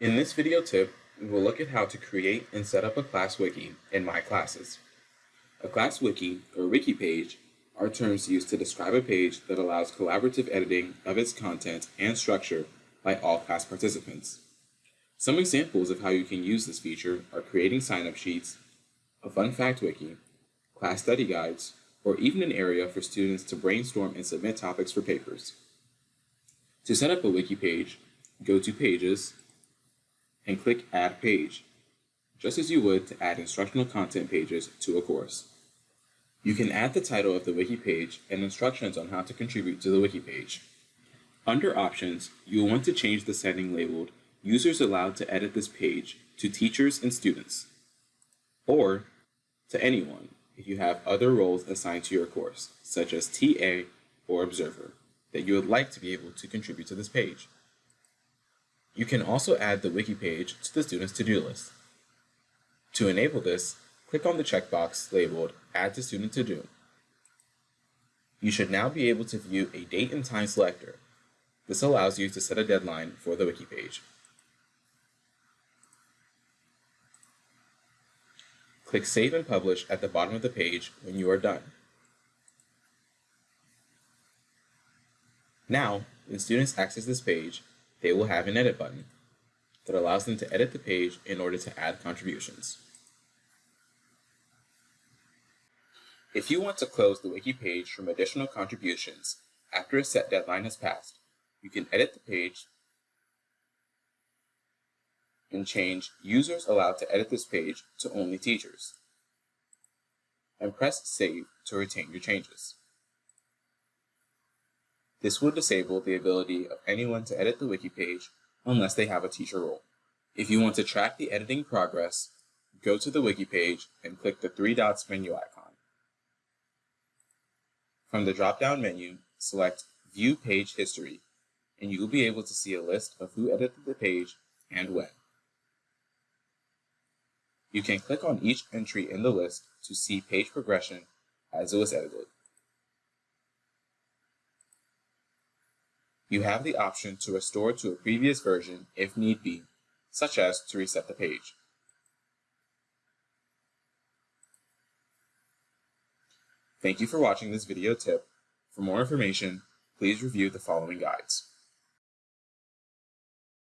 In this video tip, we will look at how to create and set up a class wiki in My Classes. A class wiki, or wiki page, are terms used to describe a page that allows collaborative editing of its content and structure by all class participants. Some examples of how you can use this feature are creating sign-up sheets, a fun fact wiki, class study guides, or even an area for students to brainstorm and submit topics for papers. To set up a wiki page, go to Pages, and click Add Page, just as you would to add instructional content pages to a course. You can add the title of the wiki page and instructions on how to contribute to the wiki page. Under Options, you will want to change the setting labeled Users allowed to edit this page to teachers and students, or to anyone if you have other roles assigned to your course, such as TA or Observer, that you would like to be able to contribute to this page. You can also add the wiki page to the student's to-do list. To enable this, click on the checkbox labeled Add to Student To Do. You should now be able to view a date and time selector. This allows you to set a deadline for the wiki page. Click Save and Publish at the bottom of the page when you are done. Now, when students access this page, they will have an Edit button that allows them to edit the page in order to add contributions. If you want to close the wiki page from additional contributions after a set deadline has passed, you can edit the page and change Users allowed to edit this page to only teachers, and press Save to retain your changes. This will disable the ability of anyone to edit the wiki page unless they have a teacher role. If you want to track the editing progress, go to the wiki page and click the three dots menu icon. From the drop-down menu, select View Page History, and you will be able to see a list of who edited the page and when. You can click on each entry in the list to see page progression as it was edited. You have the option to restore to a previous version if need be, such as to reset the page. Thank you for watching this video tip. For more information, please review the following guides.